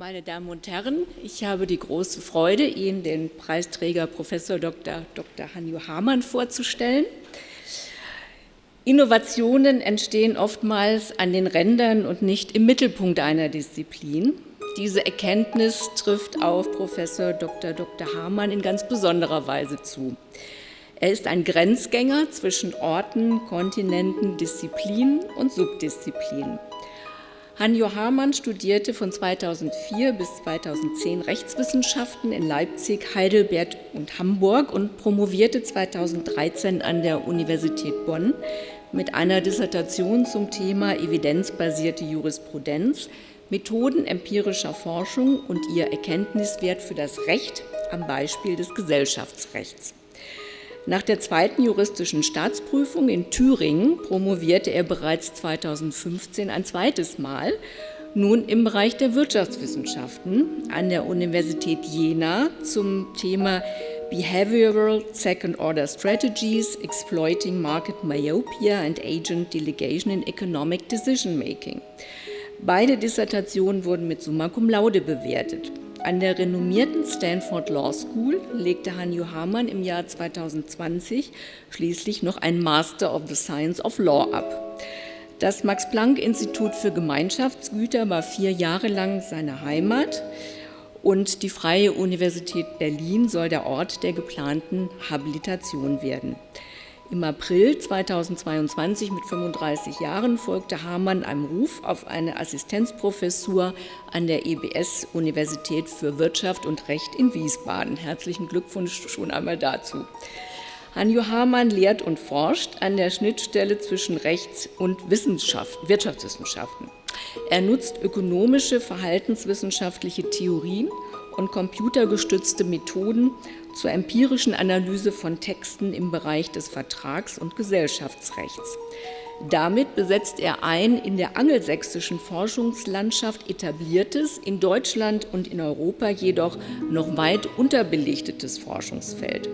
Meine Damen und Herren, ich habe die große Freude, Ihnen den Preisträger Prof. Dr. Dr. Hanjo Hamann vorzustellen. Innovationen entstehen oftmals an den Rändern und nicht im Mittelpunkt einer Disziplin. Diese Erkenntnis trifft auf Prof. Dr. Dr. Hamann in ganz besonderer Weise zu. Er ist ein Grenzgänger zwischen Orten, Kontinenten, Disziplinen und Subdisziplinen. Hanjo Hamann studierte von 2004 bis 2010 Rechtswissenschaften in Leipzig, Heidelberg und Hamburg und promovierte 2013 an der Universität Bonn mit einer Dissertation zum Thema evidenzbasierte Jurisprudenz, Methoden empirischer Forschung und ihr Erkenntniswert für das Recht am Beispiel des Gesellschaftsrechts. Nach der zweiten juristischen Staatsprüfung in Thüringen promovierte er bereits 2015 ein zweites Mal, nun im Bereich der Wirtschaftswissenschaften an der Universität Jena zum Thema Behavioral Second-Order Strategies Exploiting Market Myopia and Agent Delegation in Economic Decision Making. Beide Dissertationen wurden mit Summa Cum Laude bewertet. An der renommierten Stanford Law School legte Hanjo Hamann im Jahr 2020 schließlich noch ein Master of the Science of Law ab. Das Max-Planck-Institut für Gemeinschaftsgüter war vier Jahre lang seine Heimat und die Freie Universität Berlin soll der Ort der geplanten Habilitation werden. Im April 2022 mit 35 Jahren folgte Hamann einem Ruf auf eine Assistenzprofessur an der EBS Universität für Wirtschaft und Recht in Wiesbaden. Herzlichen Glückwunsch schon einmal dazu. Hanjo Hamann lehrt und forscht an der Schnittstelle zwischen Rechts- und Wissenschaft, Wirtschaftswissenschaften. Er nutzt ökonomische, verhaltenswissenschaftliche Theorien und computergestützte Methoden zur empirischen Analyse von Texten im Bereich des Vertrags- und Gesellschaftsrechts. Damit besetzt er ein in der angelsächsischen Forschungslandschaft etabliertes, in Deutschland und in Europa jedoch noch weit unterbelichtetes Forschungsfeld.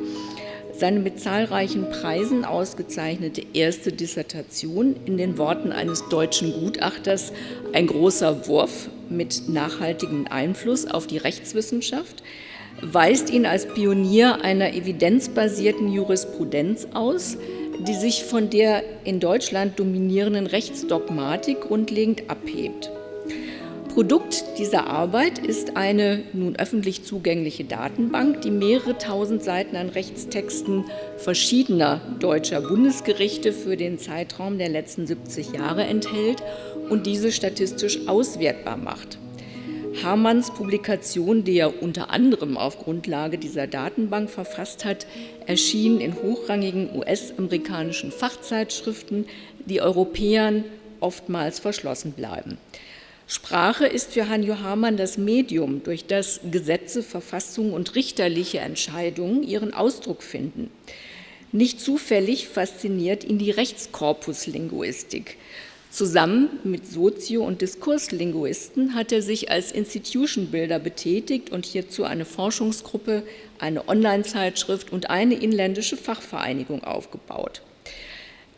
Seine mit zahlreichen Preisen ausgezeichnete erste Dissertation in den Worten eines deutschen Gutachters Ein großer Wurf mit nachhaltigem Einfluss auf die Rechtswissenschaft weist ihn als Pionier einer evidenzbasierten Jurisprudenz aus, die sich von der in Deutschland dominierenden Rechtsdogmatik grundlegend abhebt. Produkt dieser Arbeit ist eine nun öffentlich zugängliche Datenbank, die mehrere tausend Seiten an Rechtstexten verschiedener deutscher Bundesgerichte für den Zeitraum der letzten 70 Jahre enthält und diese statistisch auswertbar macht. Hamanns Publikation, die er unter anderem auf Grundlage dieser Datenbank verfasst hat, erschien in hochrangigen US-amerikanischen Fachzeitschriften, die Europäern oftmals verschlossen bleiben. Sprache ist für Hanjo Hamann das Medium, durch das Gesetze, Verfassungen und richterliche Entscheidungen ihren Ausdruck finden. Nicht zufällig fasziniert ihn die Rechtskorpuslinguistik. Zusammen mit Sozio- und Diskurslinguisten hat er sich als Institution Builder betätigt und hierzu eine Forschungsgruppe, eine Online-Zeitschrift und eine inländische Fachvereinigung aufgebaut.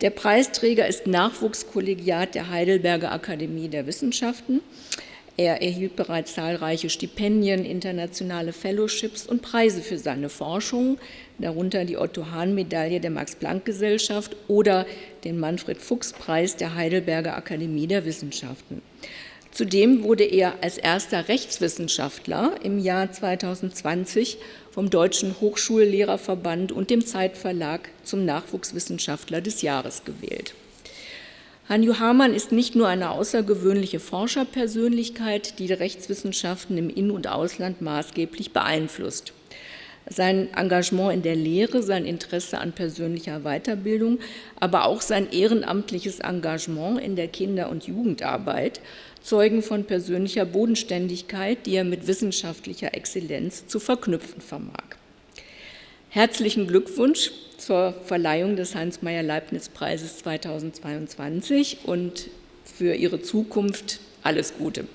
Der Preisträger ist Nachwuchskollegiat der Heidelberger Akademie der Wissenschaften. Er erhielt bereits zahlreiche Stipendien, internationale Fellowships und Preise für seine Forschung, darunter die Otto-Hahn-Medaille der Max-Planck-Gesellschaft oder den Manfred-Fuchs-Preis der Heidelberger Akademie der Wissenschaften. Zudem wurde er als erster Rechtswissenschaftler im Jahr 2020 vom Deutschen Hochschullehrerverband und dem Zeitverlag zum Nachwuchswissenschaftler des Jahres gewählt. Hanju Hamann ist nicht nur eine außergewöhnliche Forscherpersönlichkeit, die die Rechtswissenschaften im In- und Ausland maßgeblich beeinflusst. Sein Engagement in der Lehre, sein Interesse an persönlicher Weiterbildung, aber auch sein ehrenamtliches Engagement in der Kinder- und Jugendarbeit zeugen von persönlicher Bodenständigkeit, die er mit wissenschaftlicher Exzellenz zu verknüpfen vermag. Herzlichen Glückwunsch zur Verleihung des Hans-Meyer-Leibniz-Preises 2022 und für Ihre Zukunft alles Gute.